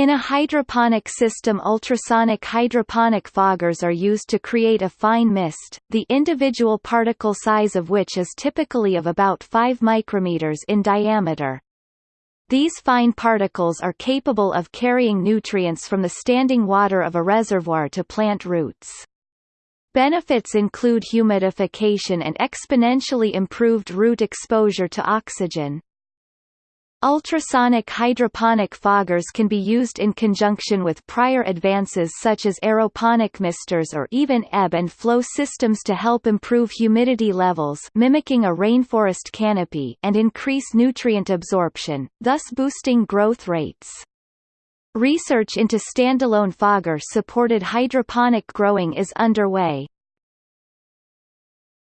In a hydroponic system ultrasonic hydroponic foggers are used to create a fine mist, the individual particle size of which is typically of about 5 micrometers in diameter. These fine particles are capable of carrying nutrients from the standing water of a reservoir to plant roots. Benefits include humidification and exponentially improved root exposure to oxygen. Ultrasonic hydroponic foggers can be used in conjunction with prior advances such as aeroponic misters or even ebb and flow systems to help improve humidity levels mimicking a rainforest canopy and increase nutrient absorption, thus boosting growth rates. Research into standalone fogger-supported hydroponic growing is underway.